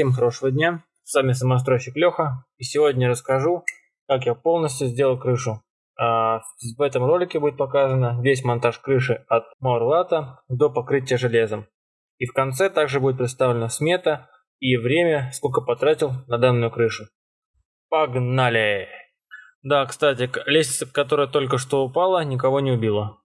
Всем хорошего дня, с вами самостройщик Леха, и сегодня расскажу, как я полностью сделал крышу. А, в этом ролике будет показано весь монтаж крыши от Маурлата до покрытия железом. И в конце также будет представлена смета и время, сколько потратил на данную крышу. Погнали! Да, кстати, лестница, которая только что упала, никого не убила.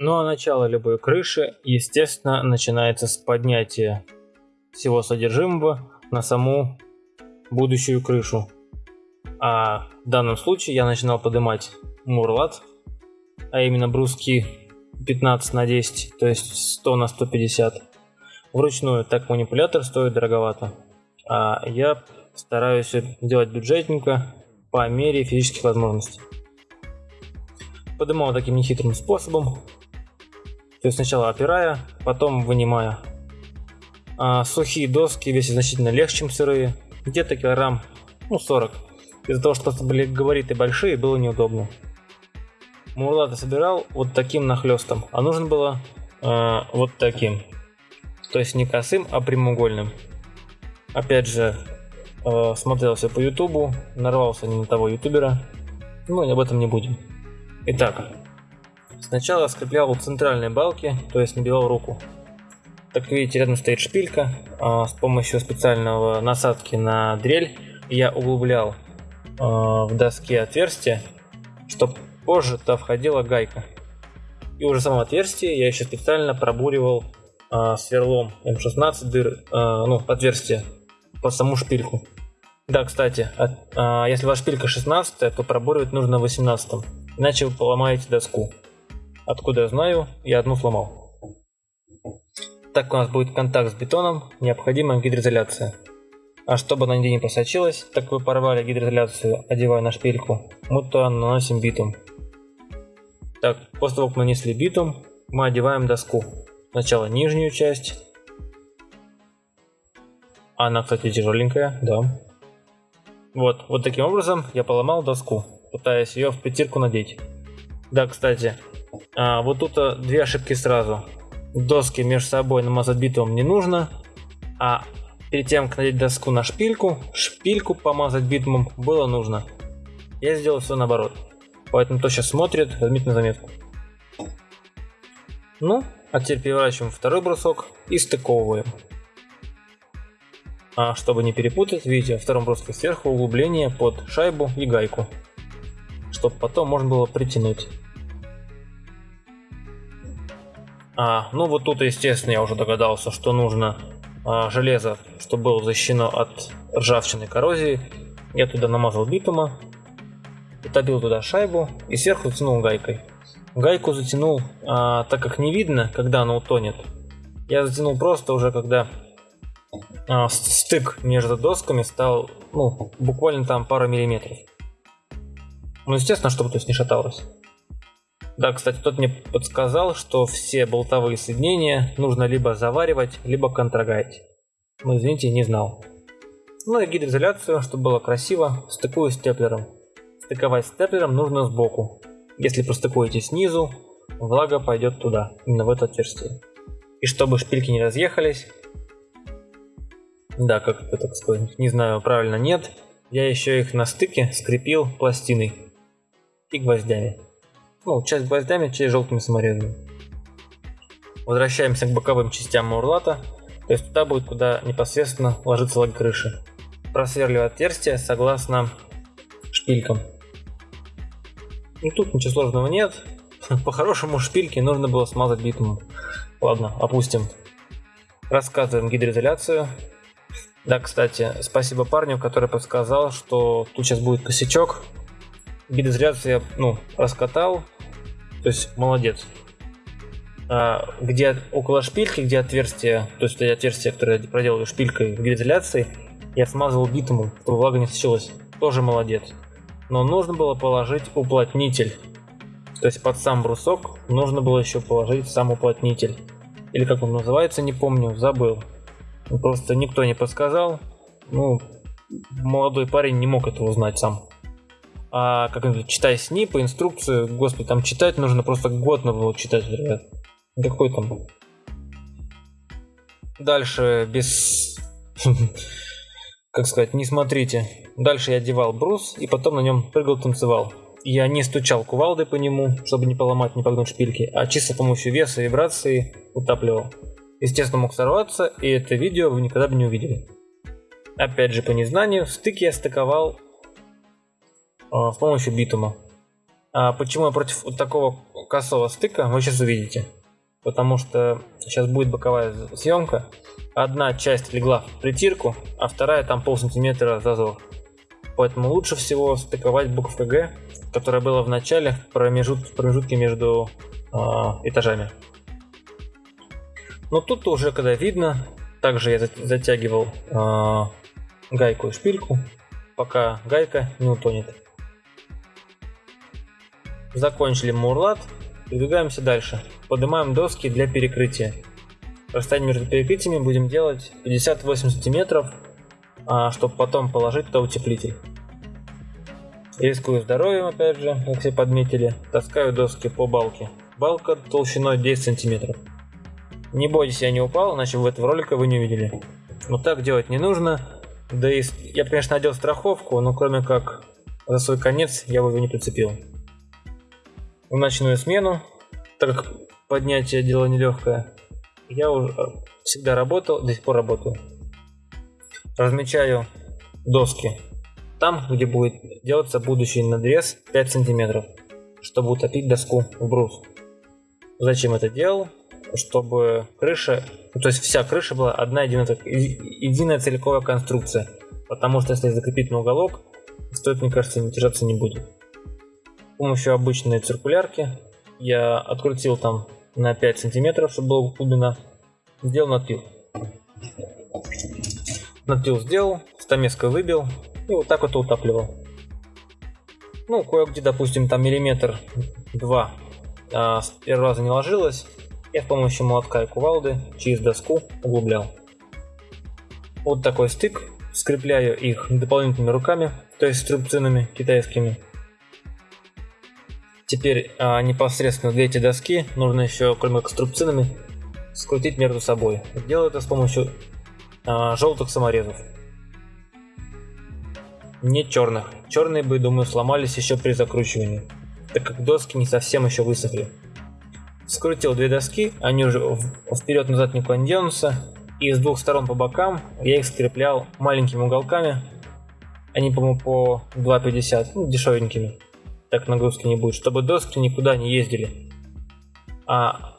Ну а начало любой крыши, естественно, начинается с поднятия всего содержимого на саму будущую крышу. А в данном случае я начинал поднимать мурлат, а именно бруски 15 на 10, то есть 100 на 150. Вручную так манипулятор стоит дороговато. А я стараюсь делать бюджетненько по мере физических возможностей. Поднимал таким нехитрым способом, то есть сначала опирая, потом вынимая. А сухие доски весят значительно легче, чем сырые. Где-то килограмм, ну 40. Из-за того, что были габариты большие, было неудобно. Мурлата собирал вот таким нахлестом, а нужно было э, вот таким. То есть не косым, а прямоугольным. Опять же, э, смотрел все по ютубу, нарвался не на того ютубера. Ну, об этом не будем. Итак, Сначала скреплял центральные балки, то есть набивал руку. Как видите, рядом стоит шпилька. А, с помощью специального насадки на дрель я углублял а, в доске отверстие, чтобы позже туда входила гайка. И уже само отверстие я еще специально пробуривал а, сверлом М16 дыр, ну, отверстие по саму шпильку. Да, кстати, если ваша шпилька 16, то пробуривать нужно 18, иначе вы поломаете доску. Откуда я знаю, я одну сломал. Так у нас будет контакт с бетоном, необходима гидроизоляция. А чтобы она нигде не просочилась, так вы порвали гидроизоляцию, одевая на шпильку, мы туда наносим битум. Так, после того, как нанесли битум, мы одеваем доску. Сначала нижнюю часть. Она, кстати, тяжеленькая, да. Вот, вот таким образом я поломал доску, пытаясь ее в петельку надеть. Да, кстати, а, вот тут а, две ошибки сразу. Доски между собой намазать битумом не нужно. А перед тем, как надеть доску на шпильку, шпильку помазать битумом было нужно. Я сделал все наоборот. Поэтому кто сейчас смотрит, возьмите на заметку. Ну, а теперь переворачиваем второй брусок и стыковываем. А чтобы не перепутать, видите, во втором бруске сверху углубление под шайбу и гайку. Чтобы потом можно было притянуть. А, ну вот тут, естественно, я уже догадался, что нужно а, железо, чтобы было защищено от ржавчины коррозии. Я туда намазал битума, утопил туда шайбу и сверху затянул гайкой. Гайку затянул, а, так как не видно, когда она утонет. Я затянул просто уже, когда а, стык между досками стал, ну, буквально там пару миллиметров. Ну, естественно, чтобы то есть не шаталось. Да, кстати, тот мне подсказал, что все болтовые соединения нужно либо заваривать, либо контрагать. Ну, извините, не знал. Ну и гидроизоляцию, чтобы было красиво, стыкую степлером. Стыковать степлером нужно сбоку. Если простыкуете снизу, влага пойдет туда, именно в это отверстие. И чтобы шпильки не разъехались, да, как это так сказать, не знаю, правильно нет, я еще их на стыке скрепил пластиной и гвоздями. Ну, часть гвоздями, часть желтыми саморезами. Возвращаемся к боковым частям мурлата. То есть туда будет, куда непосредственно ложится лак крыши. Просверливаю отверстие согласно шпилькам. Ну тут ничего сложного нет. По-хорошему шпильки нужно было смазать битумом. Ладно, опустим. Рассказываем гидроизоляцию. Да, кстати, спасибо парню, который подсказал, что тут сейчас будет косячок гидроизоляцию я ну, раскатал, то есть молодец. А, где около шпильки, где отверстие, то есть отверстие, которое я проделал шпилькой в гидроизоляции, я смазывал битумом, чтобы влага не сочилась. Тоже молодец. Но нужно было положить уплотнитель. То есть под сам брусок нужно было еще положить сам уплотнитель. Или как он называется, не помню, забыл. Просто никто не подсказал. Ну, молодой парень не мог этого узнать сам. А как это, читай СНИП, инструкцию, господи, там читать нужно просто год надо было читать, ребят. Какой там? Дальше без... как сказать, не смотрите. Дальше я одевал брус и потом на нем прыгал, танцевал. Я не стучал кувалдой по нему, чтобы не поломать, не погнуть шпильки, а чисто с помощью веса и вибрации утапливал. Естественно, мог сорваться, и это видео вы никогда бы не увидели. Опять же, по незнанию, стык я стыковал с помощью битума. А почему я против вот такого косого стыка, вы сейчас увидите. Потому что сейчас будет боковая съемка. Одна часть легла в притирку, а вторая там пол сантиметра зазор. Поэтому лучше всего стыковать буковка Г, которая была в начале в, промежут, промежутке между э, этажами. Но тут уже когда видно, также я затягивал э, гайку и шпильку, пока гайка не утонет. Закончили мурлат, двигаемся дальше. Поднимаем доски для перекрытия. Расстояние между перекрытиями будем делать 58 сантиметров, а, чтобы потом положить туда утеплитель. Рискую здоровьем, опять же, как все подметили. Таскаю доски по балке. Балка толщиной 10 сантиметров. Не бойтесь, я не упал, иначе в этого ролика вы не увидели. Но так делать не нужно. Да и я, конечно, надел страховку, но кроме как за свой конец я бы его не прицепил. В ночную смену, так как поднятие дело нелегкое, я уже всегда работал, до сих пор работаю. Размечаю доски там, где будет делаться будущий надрез 5 сантиметров, чтобы утопить доску в брус. Зачем это делал? Чтобы крыша, то есть вся крыша была одна единая, единая целиковая конструкция. Потому что если закрепить на уголок, стоит, мне кажется, держаться не будет. Помощью обычной циркулярки я открутил там на 5 сантиметров, чтобы была глубина, сделал надпил. Надпил сделал, стамеской выбил, и вот так вот утапливал. Ну, кое-где, допустим, там миллиметр два а, с первого раза не ложилось. Я с помощью молотка и кувалды через доску углублял. Вот такой стык. Скрепляю их дополнительными руками, то есть струбцинами китайскими. Теперь а, непосредственно две эти доски нужно еще, кроме струбцинами, скрутить между собой. Делаю это с помощью а, желтых саморезов не черных. Черные бы, думаю, сломались еще при закручивании, так как доски не совсем еще высохли. Скрутил две доски, они уже вперед-назад никуда не денутся, и с двух сторон по бокам я их скреплял маленькими уголками, они, по-моему, по 2,50, ну, дешевенькими, так нагрузки не будет, чтобы доски никуда не ездили. А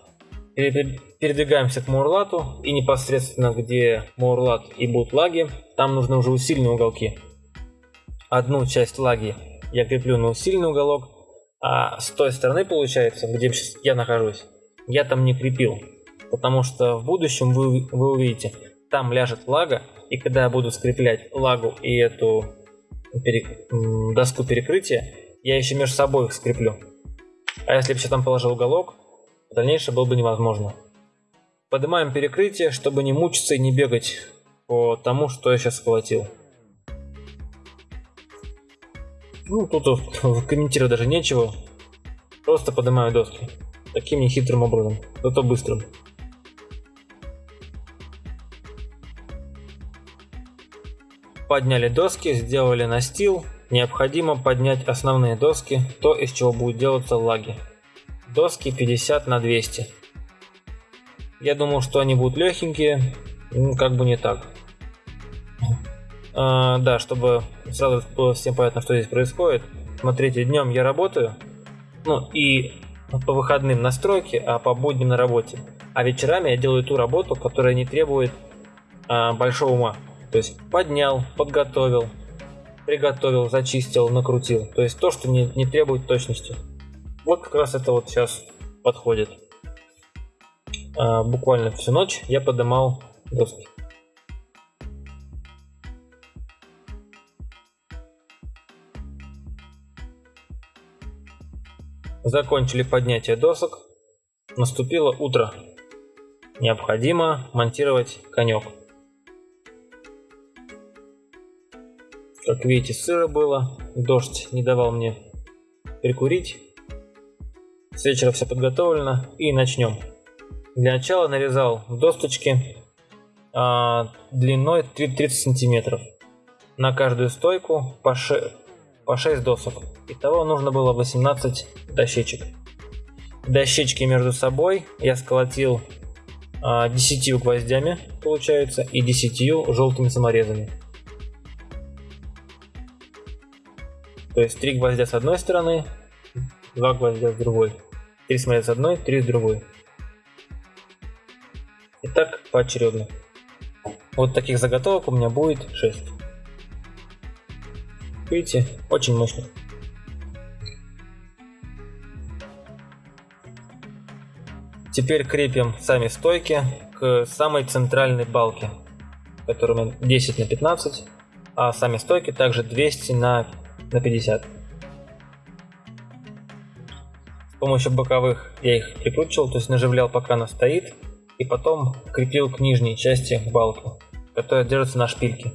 передвигаемся к Мурлату, и непосредственно где Мурлат и будут лаги, там нужны уже усиленные уголки одну часть лаги я креплю на усиленный уголок, а с той стороны получается, где я нахожусь, я там не крепил. Потому что в будущем вы, вы увидите, там ляжет лага, и когда я буду скреплять лагу и эту перек... доску перекрытия, я еще между собой их скреплю. А если бы еще там положил уголок, дальнейшее было бы невозможно. Поднимаем перекрытие, чтобы не мучиться и не бегать по тому, что я сейчас схватил. Ну, тут комментировать даже нечего. Просто поднимаю доски. Таким нехитрым образом, зато быстрым. Подняли доски, сделали настил. Необходимо поднять основные доски, то из чего будет делаться лаги. Доски 50 на 200. Я думал, что они будут легенькие, ну, как бы не так. А, да, чтобы сразу было всем понятно, что здесь происходит. Смотрите, днем я работаю, ну и по выходным на стройке, а по будням на работе. А вечерами я делаю ту работу, которая не требует а, большого ума. То есть поднял, подготовил, приготовил, зачистил, накрутил. То есть то, что не, не требует точности. Вот как раз это вот сейчас подходит. А, буквально всю ночь я поднимал доски. Закончили поднятие досок. Наступило утро. Необходимо монтировать конек. Как видите, сыро было, дождь не давал мне прикурить. С вечера все подготовлено и начнем. Для начала нарезал досточки а, длиной 30 сантиметров. На каждую стойку по, ше... по 6 досок. Итого нужно было 18 дощечек. Дощечки между собой я сколотил а, 10 гвоздями, получается, и 10 желтыми саморезами. То есть 3 гвоздя с одной стороны, 2 гвоздя с другой. 3 самореза с одной, 3 с другой. И так поочередно. Вот таких заготовок у меня будет 6. Видите, очень мощно. Теперь крепим сами стойки к самой центральной балке, которая 10 на 15, а сами стойки также 200 на, на 50. С помощью боковых я их прикручивал, то есть наживлял пока она стоит, и потом крепил к нижней части балку, которая держится на шпильке.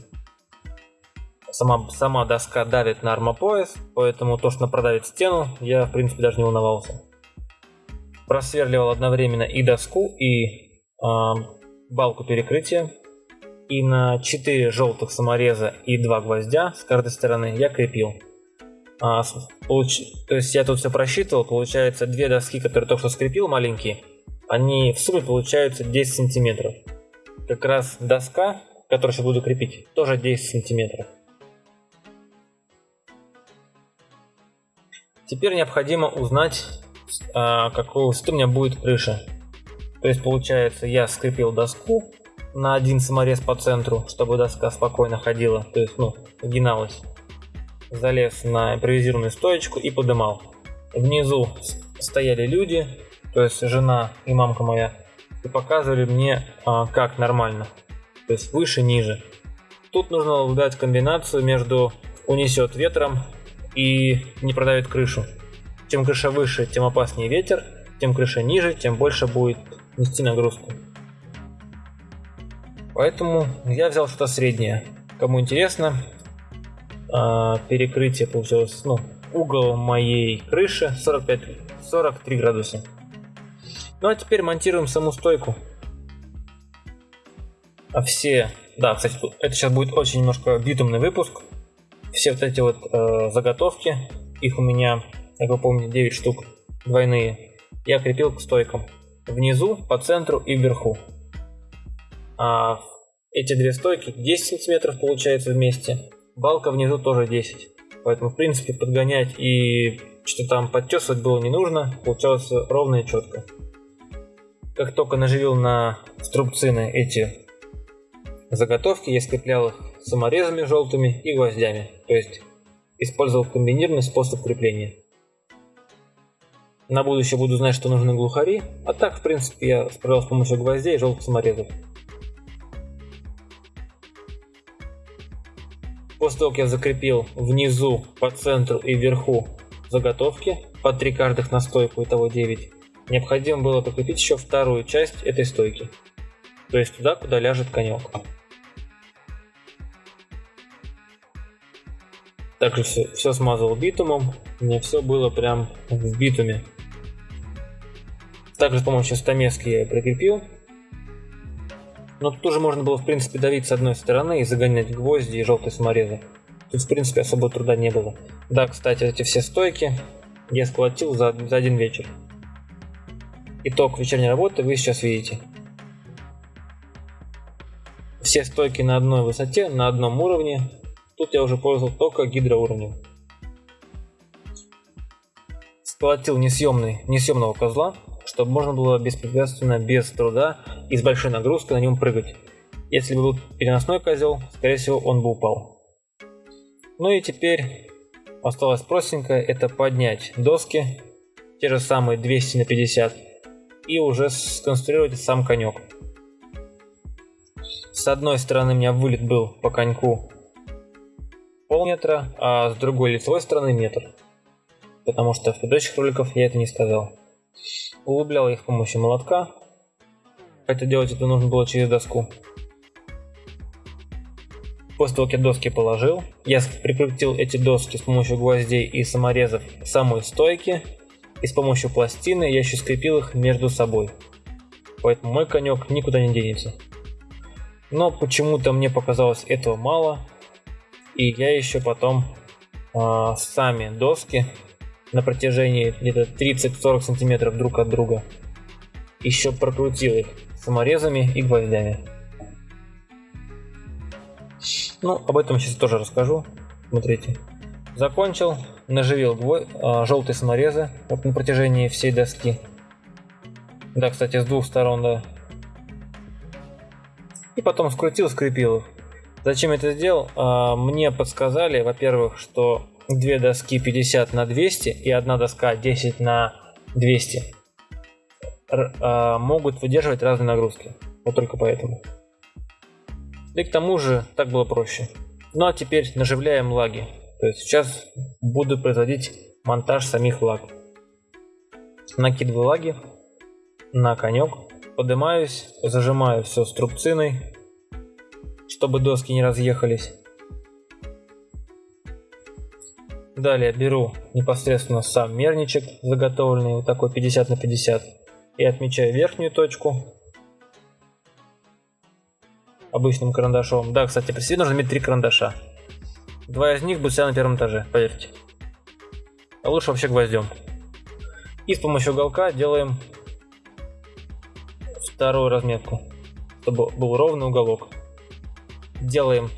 Сама, сама доска давит на армопояс, поэтому то, что она продавит стену, я в принципе даже не волновался. Просверливал одновременно и доску, и э, балку перекрытия. И на 4 желтых самореза и 2 гвоздя с каждой стороны я крепил. А, получ... То есть я тут все просчитывал, получается две доски, которые только что скрепил, маленькие, они в сумме получаются 10 сантиметров. Как раз доска, которую сейчас буду крепить, тоже 10 сантиметров. Теперь необходимо узнать, а, какой высоты у меня будет крыша. То есть получается я скрепил доску на один саморез по центру, чтобы доска спокойно ходила, то есть ну, гиналась. Залез на импровизированную стоечку и подымал. Внизу стояли люди, то есть жена и мамка моя, и показывали мне, а, как нормально. То есть выше, ниже. Тут нужно выбрать комбинацию между унесет ветром и не продавит крышу. Чем крыша выше, тем опаснее ветер, тем крыша ниже, тем больше будет нести нагрузку. Поэтому я взял что-то среднее. Кому интересно, а, перекрытие получилось, ну, угол моей крыши 45, 43 градуса. Ну а теперь монтируем саму стойку. А все... Да, кстати, это сейчас будет очень немножко битумный выпуск. Все вот эти вот э, заготовки, их у меня, как вы помните, 9 штук двойные, я крепил к стойкам. Внизу, по центру и вверху. А эти две стойки 10 сантиметров получается вместе. Балка внизу тоже 10. Поэтому, в принципе, подгонять и что там подтесывать было не нужно. Получалось ровно и четко. Как только наживил на струбцины эти заготовки, я скреплял их саморезами желтыми и гвоздями. То есть использовал комбинированный способ крепления. На будущее буду знать, что нужны глухари, а так, в принципе, я справился с помощью гвоздей и желтых саморезов. После того, как я закрепил внизу, по центру и вверху заготовки, по 3 каждых на стойку, итого 9, необходимо было прикрепить еще вторую часть этой стойки. То есть туда, куда ляжет конек. Также все, все смазал битумом. У меня все было прям в битуме. Также с помощью стамески я прикрепил. Но тут тоже можно было в принципе давить с одной стороны и загонять гвозди и желтые саморезы. Тут в принципе особо труда не было. Да, кстати, эти все стойки я сколотил за, за один вечер. Итог вечерней работы вы сейчас видите. Все стойки на одной высоте, на одном уровне. Тут я уже пользовал только гидроуровнем. Сколотил несъемный, несъемного козла, чтобы можно было беспрепятственно, без труда и с большой нагрузкой на нем прыгать. Если бы был переносной козел, скорее всего он бы упал. Ну и теперь осталось простенькое, это поднять доски, те же самые 200 на 50 и уже сконструировать сам конек. С одной стороны у меня вылет был по коньку полметра, а с другой лицевой стороны метр. Потому что в предыдущих роликах я это не сказал. Углублял их с помощью молотка, хотя делать это нужно было через доску. После того, как я доски положил, я прикрутил эти доски с помощью гвоздей и саморезов к самой стойке, и с помощью пластины я еще скрепил их между собой. Поэтому мой конек никуда не денется. Но почему-то мне показалось этого мало, и я еще потом э, сами доски на протяжении где-то 30-40 сантиметров друг от друга еще прокрутил их саморезами и гвоздями. Ну, об этом сейчас тоже расскажу. Смотрите. Закончил, наживил гвоздь, а, желтые саморезы вот на протяжении всей доски. Да, кстати, с двух сторон, да. И потом скрутил, скрепил их. Зачем это сделал? А, мне подсказали, во-первых, что две доски 50 на 200 и одна доска 10 на 200 а, могут выдерживать разные нагрузки. Вот только поэтому. И к тому же так было проще. Ну а теперь наживляем лаги. То есть сейчас буду производить монтаж самих лаг. Накидываю лаги на конек, поднимаюсь, зажимаю все струбциной, чтобы доски не разъехались. Далее беру непосредственно сам мерничек заготовленный, вот такой 50 на 50, и отмечаю верхнюю точку обычным карандашом. Да, кстати, при себе нужно иметь три карандаша. Два из них будут всегда на первом этаже, поверьте. А лучше вообще гвоздем. И с помощью уголка делаем вторую разметку, чтобы был ровный уголок. Делаем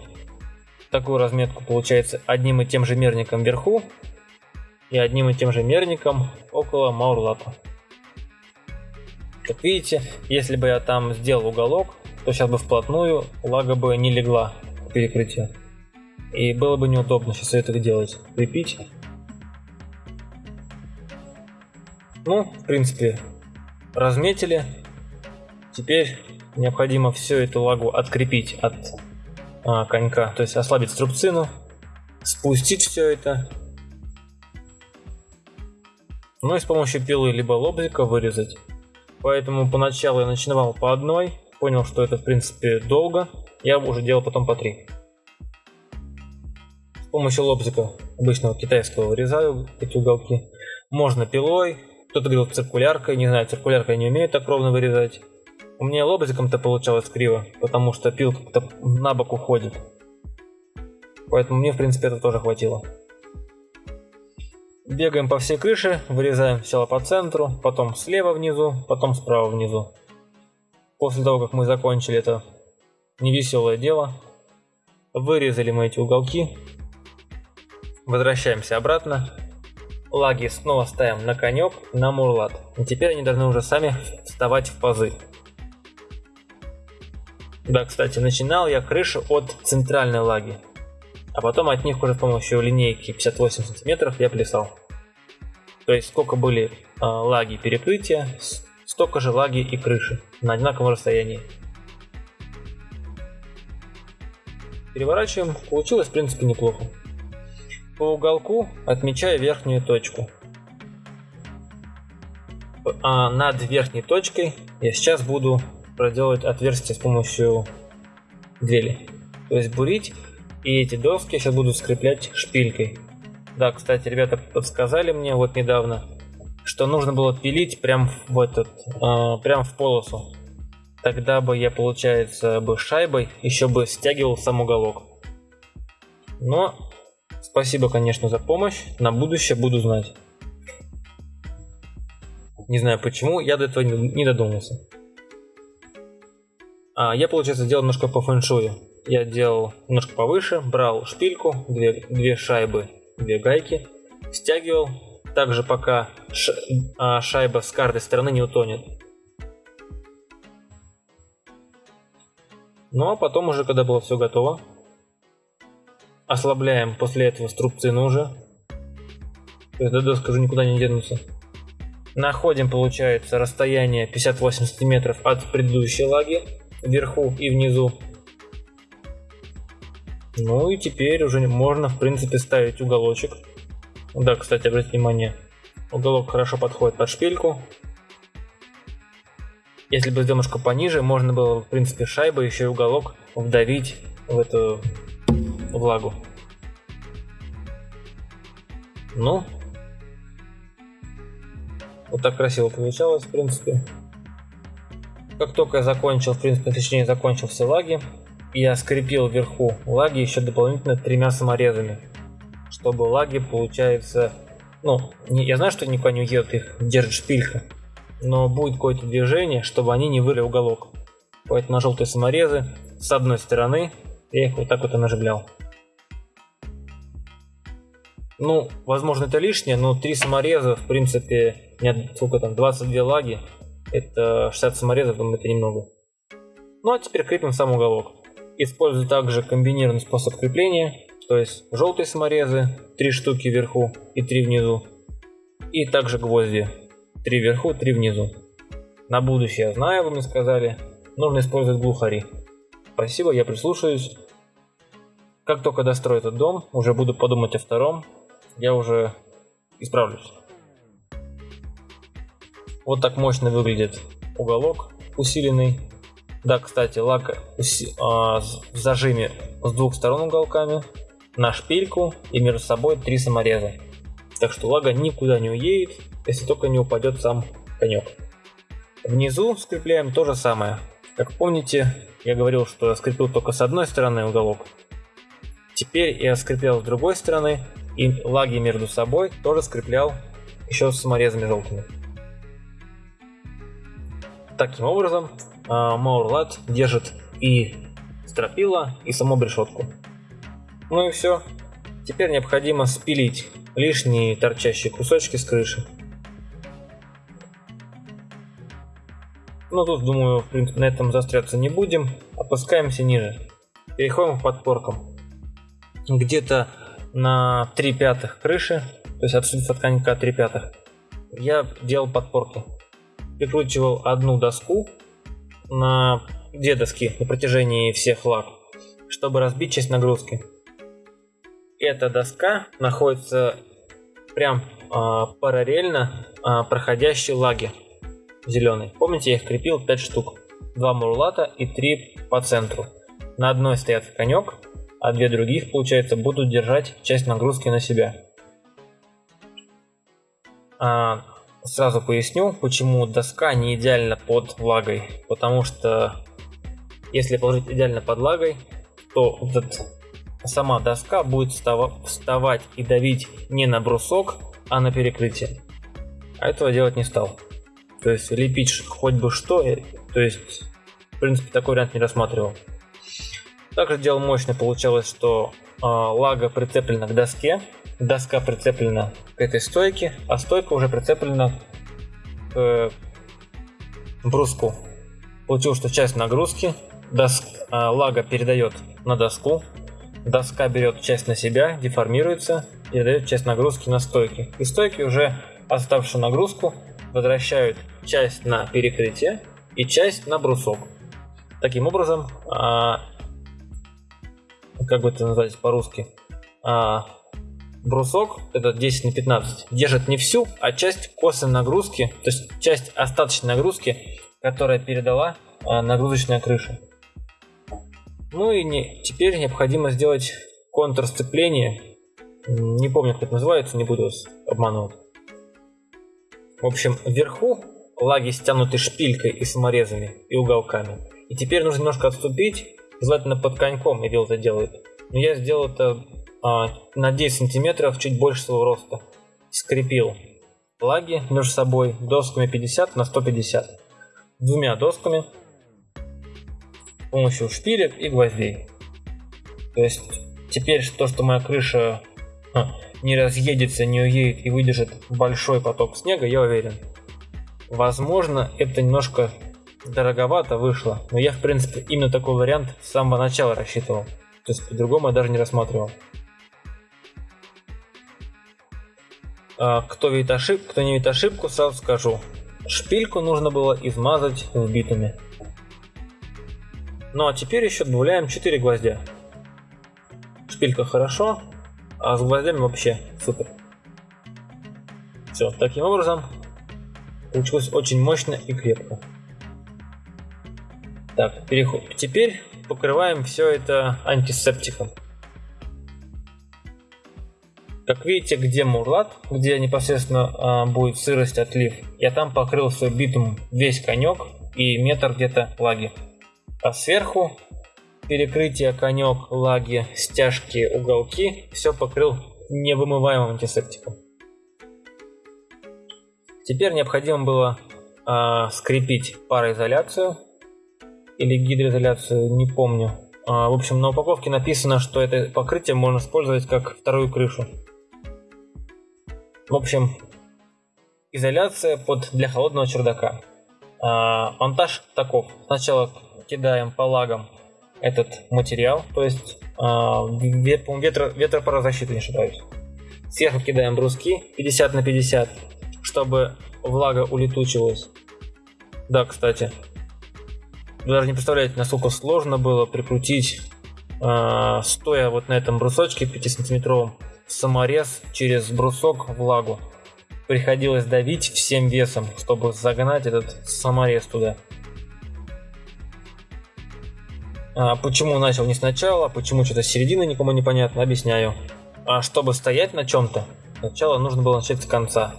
такую разметку, получается, одним и тем же мерником вверху и одним и тем же мерником около маурлата. Как видите, если бы я там сделал уголок, то сейчас бы вплотную лага бы не легла к перекрытию. И было бы неудобно сейчас это делать. Крепить. Ну, в принципе, разметили. Теперь необходимо все эту лагу открепить от а, конька, то есть ослабить струбцину, спустить все это. Ну и с помощью пилы либо лобзика вырезать. Поэтому поначалу я начинал по одной, понял, что это в принципе долго, я уже делал потом по три. С помощью лобзика обычного китайского вырезаю эти уголки. Можно пилой, кто-то говорил циркуляркой, не знаю, циркуляркой не умеет так ровно вырезать. У меня лобзиком-то получалось криво, потому что пил как-то на бок уходит. Поэтому мне в принципе это тоже хватило. Бегаем по всей крыше, вырезаем сначала по центру, потом слева внизу, потом справа внизу. После того, как мы закончили это невеселое дело, вырезали мы эти уголки, возвращаемся обратно, лаги снова ставим на конек, на мурлат. И теперь они должны уже сами вставать в пазы. Да, кстати, начинал я крышу от центральной лаги, а потом от них уже с помощью линейки 58 сантиметров я плясал. То есть сколько были э, лаги перекрытия, столько же лаги и крыши на одинаковом расстоянии. Переворачиваем, получилось в принципе неплохо. По уголку отмечаю верхнюю точку. А над верхней точкой я сейчас буду проделать отверстие с помощью дрели. То есть бурить, и эти доски сейчас буду скреплять шпилькой. Да, кстати, ребята подсказали мне вот недавно, что нужно было пилить прям в этот, э, прям в полосу. Тогда бы я, получается, бы шайбой еще бы стягивал сам уголок. Но спасибо, конечно, за помощь. На будущее буду знать. Не знаю почему, я до этого не додумался. А, я, получается, делал немножко по фэншую. Я делал немножко повыше, брал шпильку, две, две шайбы, две гайки, стягивал, также пока ш, а, шайба с каждой стороны не утонет. Ну а потом уже, когда было все готово, ослабляем после этого струбцину уже. То есть до доска уже никуда не денутся. Находим, получается, расстояние 58 сантиметров от предыдущей лаги вверху и внизу. Ну и теперь уже можно, в принципе, ставить уголочек. Да, кстати, обратите внимание, уголок хорошо подходит под шпильку. Если бы немножко пониже, можно было, в принципе, шайбой еще и уголок вдавить в эту влагу. Ну, вот так красиво получалось, в принципе. Как только я закончил, в принципе, точнее закончил все лаги, я скрепил вверху лаги еще дополнительно тремя саморезами, чтобы лаги, получается, ну, не, я знаю, что никуда не уедут, их держит шпилька, но будет какое-то движение, чтобы они не выли уголок. Поэтому на желтые саморезы с одной стороны я их вот так вот и наживлял. Ну, возможно, это лишнее, но три самореза, в принципе, нет, сколько там, 22 лаги, это 60 саморезов, думаю, это немного. Ну, а теперь крепим сам уголок. Использую также комбинированный способ крепления, то есть желтые саморезы, 3 штуки вверху и 3 внизу. И также гвозди, 3 вверху, 3 внизу. На будущее, знаю, вы мне сказали, нужно использовать глухари. Спасибо, я прислушаюсь. Как только дострою этот дом, уже буду подумать о втором, я уже исправлюсь. Вот так мощно выглядит уголок усиленный. Да, кстати, лак уси а, в зажиме с двух сторон уголками, на шпильку и между собой три самореза. Так что лага никуда не уедет, если только не упадет сам конек. Внизу скрепляем то же самое. Как помните, я говорил, что я скрепил только с одной стороны уголок. Теперь я скреплял с другой стороны и лаги между собой тоже скреплял еще с саморезами желтыми. Таким образом, Маурлат держит и стропила, и саму решетку. Ну и все. Теперь необходимо спилить лишние торчащие кусочки с крыши. Ну тут, думаю, в принципе, на этом застряться не будем. Опускаемся ниже. Переходим к подпоркам. Где-то на 3 пятых крыши, то есть отсюда от конька 3 пятых, я делал подпорки. Прикручивал одну доску на две доски на протяжении всех лаг, чтобы разбить часть нагрузки. Эта доска находится прям э, параллельно э, проходящей лаге зеленой. Помните, я их крепил 5 штук. Два мурлата и 3 по центру. На одной стоят конек, а две других, получается, будут держать часть нагрузки на себя. А, сразу поясню, почему доска не идеально под влагой. Потому что если положить идеально под влагой, то этот, сама доска будет вставать и давить не на брусок, а на перекрытие. А этого делать не стал. То есть лепить хоть бы что, э, то есть в принципе такой вариант не рассматривал. Также дело мощное получалось, что э, лага прицеплена к доске, доска прицеплена к этой стойке, а стойка уже прицеплена к э, бруску. Получилось, что часть нагрузки доск, э, лага передает на доску, доска берет часть на себя, деформируется передает часть нагрузки на стойки. И стойки уже оставшую нагрузку возвращают часть на перекрытие и часть на брусок. Таким образом, как бы это назвать по-русски, а, брусок, это 10 на 15, держит не всю, а часть косвенной нагрузки, то есть часть остаточной нагрузки, которая передала а, нагрузочная крыша. Ну и не, теперь необходимо сделать контур сцепления. Не помню, как это называется, не буду вас обманывать. В общем, вверху лаги стянуты шпилькой и саморезами и уголками. И теперь нужно немножко отступить желательно под коньком Ирил это делает. Но я сделал это на 10 сантиметров, чуть больше своего роста. Скрепил лаги между собой досками 50 на 150. Двумя досками с помощью шпилек и гвоздей. То есть теперь то, что моя крыша а, не разъедется, не уедет и выдержит большой поток снега, я уверен. Возможно, это немножко дороговато вышло, но я в принципе именно такой вариант с самого начала рассчитывал. То есть по-другому я даже не рассматривал. Кто видит ошибку, кто не видит ошибку, сразу скажу. Шпильку нужно было измазать в. Ну а теперь еще добавляем 4 гвоздя. Шпилька хорошо, а с гвоздями вообще супер. Все, таким образом получилось очень мощно и крепко. Так, переход. Теперь покрываем все это антисептиком. Как видите, где мурлат, где непосредственно э, будет сырость отлив, я там покрыл все битум весь конек и метр где-то лаги. А сверху перекрытие конек, лаги, стяжки, уголки все покрыл невымываемым антисептиком. Теперь необходимо было э, скрепить пароизоляцию или гидроизоляцию, не помню. Э, в общем, на упаковке написано, что это покрытие можно использовать как вторую крышу. В общем, изоляция под для холодного чердака. Э, монтаж таков. Сначала кидаем по лагам этот материал, то есть э, ветро, ветропарозащиту, не ошибаюсь. Сверху кидаем бруски 50 на 50 чтобы влага улетучилась. Да, кстати. Вы даже не представляете, насколько сложно было прикрутить, э, стоя вот на этом брусочке 5-сантиметровом, саморез через брусок влагу. Приходилось давить всем весом, чтобы загнать этот саморез туда. А почему начал не сначала, почему что-то с середины никому не понятно, объясняю. А чтобы стоять на чем-то, сначала нужно было начать с конца.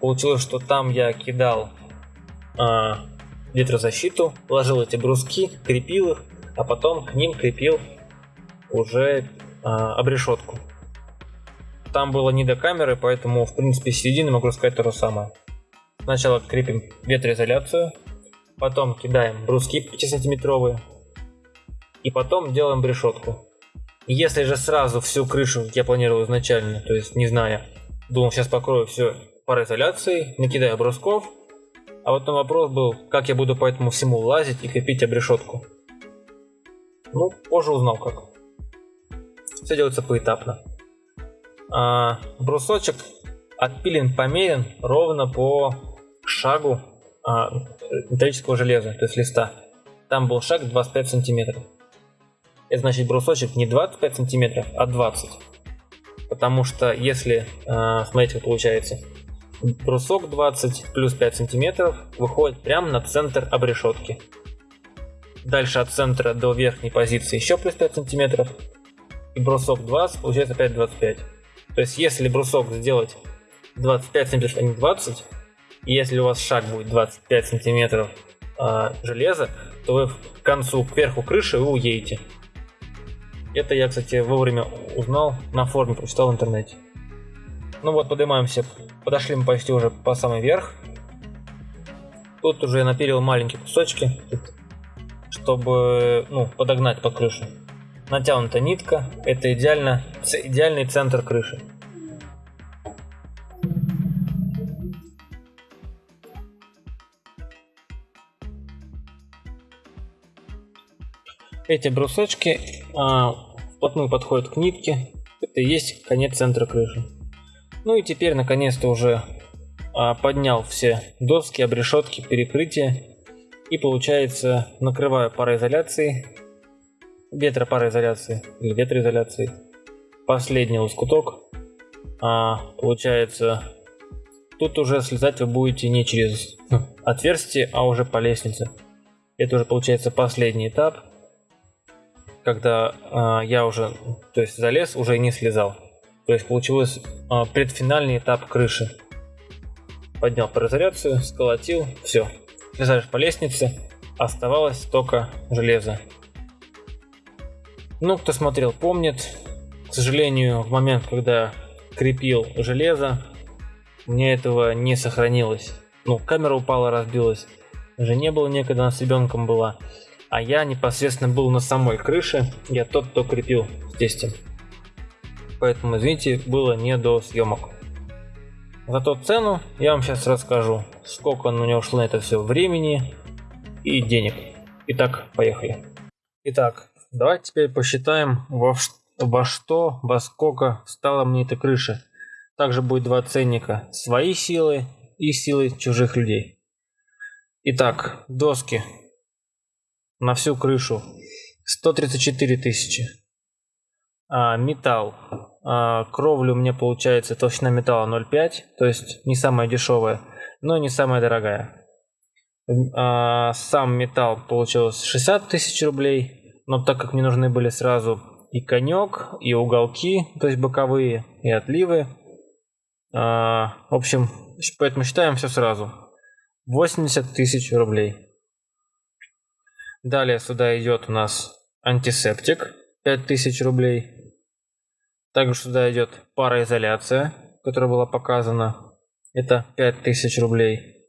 Получилось, что там я кидал а, ветрозащиту, ложил эти бруски, крепил их, а потом к ним крепил уже а, обрешетку. Там было не до камеры, поэтому в принципе середины могу сказать то же самое. Сначала крепим ветроизоляцию, потом кидаем бруски 5-сантиметровые, и потом делаем брешетку. Если же сразу всю крышу я планировал изначально, то есть не зная, думал сейчас покрою все пароизоляцией, накидаю брусков. А на вопрос был, как я буду по этому всему лазить и крепить обрешетку. Ну, позже узнал как. Все делается поэтапно. А, брусочек отпилен, померен ровно по шагу а, металлического железа, то есть листа. Там был шаг 25 сантиметров. Это значит брусочек не 25 сантиметров, а 20. Потому что если, а, смотрите, как получается, брусок 20 плюс 5 сантиметров выходит прямо на центр обрешетки. Дальше от центра до верхней позиции еще плюс 5 сантиметров. И брусок 20 получается опять 25. То есть если брусок сделать 25 сантиметров, а не 20, и если у вас шаг будет 25 сантиметров э, железа, то вы к концу, кверху крыши вы уедете. Это я, кстати, вовремя узнал, на форуме прочитал в интернете. Ну вот, поднимаемся. Подошли мы почти уже по самый верх. Тут уже я напилил маленькие кусочки, чтобы ну, подогнать под крышу. Натянута нитка. Это идеально, идеальный центр крыши. Эти брусочки а, вплотную подходят к нитке. Это и есть конец центра крыши. Ну и теперь наконец-то уже а, поднял все доски, обрешетки, перекрытия. И получается накрываю пароизоляцией, ветропароизоляцией или ветроизоляцией. Последний лоскуток. А, получается, тут уже слезать вы будете не через отверстие, а уже по лестнице. Это уже получается последний этап, когда а, я уже, то есть залез, уже не слезал. То есть получилось а, предфинальный этап крыши. Поднял пароизоляцию, сколотил, все. Слезаешь по лестнице, оставалось только железо. Ну, кто смотрел, помнит. К сожалению, в момент, когда крепил железо, мне этого не сохранилось. Ну, камера упала, разбилась. Уже не было некогда, она с ребенком была. А я непосредственно был на самой крыше. Я тот, кто крепил с поэтому, извините, было не до съемок. Зато цену я вам сейчас расскажу, сколько на него ушло на это все времени и денег. Итак, поехали. Итак, давайте теперь посчитаем, во, во что, во сколько стала мне эта крыша. Также будет два ценника. Свои силы и силы чужих людей. Итак, доски на всю крышу 134 тысячи. А, металл а, кровля у меня получается толщина металла 0,5, то есть не самая дешевая, но не самая дорогая. А, сам металл получилось 60 тысяч рублей, но так как мне нужны были сразу и конек, и уголки, то есть боковые, и отливы. А, в общем, поэтому считаем все сразу. 80 тысяч рублей. Далее сюда идет у нас антисептик 5000 рублей. Также сюда идет пароизоляция, которая была показана. Это 5000 рублей.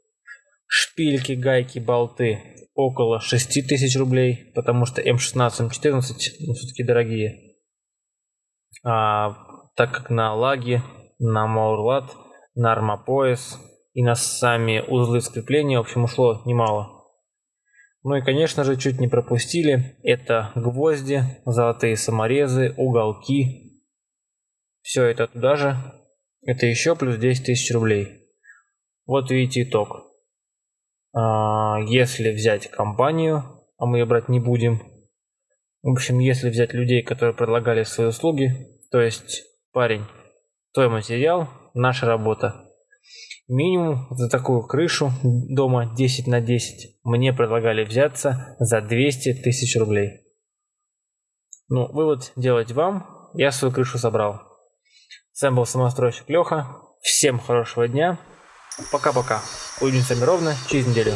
Шпильки, гайки, болты около 6000 рублей, потому что М16, М14 ну, все-таки дорогие. А, так как на лаге, на Маурлат, на армопояс и на сами узлы скрепления, в общем, ушло немало. Ну и, конечно же, чуть не пропустили. Это гвозди, золотые саморезы, уголки. Все это туда же. Это еще плюс 10 тысяч рублей. Вот видите итог. А, если взять компанию, а мы ее брать не будем. В общем, если взять людей, которые предлагали свои услуги, то есть парень, твой материал, наша работа. Минимум за такую крышу дома 10 на 10 мне предлагали взяться за 200 тысяч рублей. Ну, вывод делать вам. Я свою крышу собрал. С вами был самостройщик Леха. Всем хорошего дня. Пока-пока. Увидимся ровно через неделю.